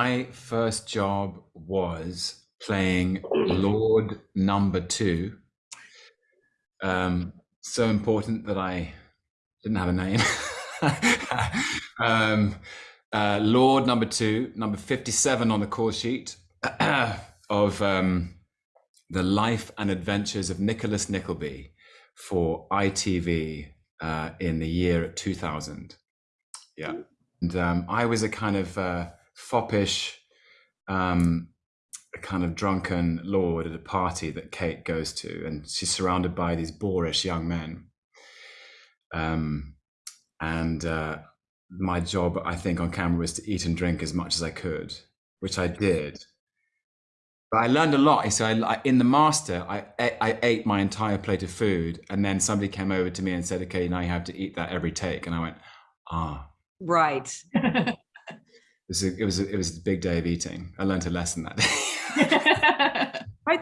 My first job was playing Lord Number Two. Um, so important that I didn't have a name. um, uh, Lord Number Two, number fifty-seven on the call sheet of um, the life and adventures of Nicholas Nickleby for ITV uh, in the year 2000. Yeah, and um, I was a kind of uh, foppish, um, kind of drunken lord at a party that Kate goes to, and she's surrounded by these boorish young men. Um, and uh, my job, I think, on camera was to eat and drink as much as I could, which I did. But I learned a lot. So I, in the master, I, I ate my entire plate of food, and then somebody came over to me and said, "Okay, now you have to eat that every take." And I went, "Ah, right." it was a, it was a, it was a big day of eating. I learned a lesson that day.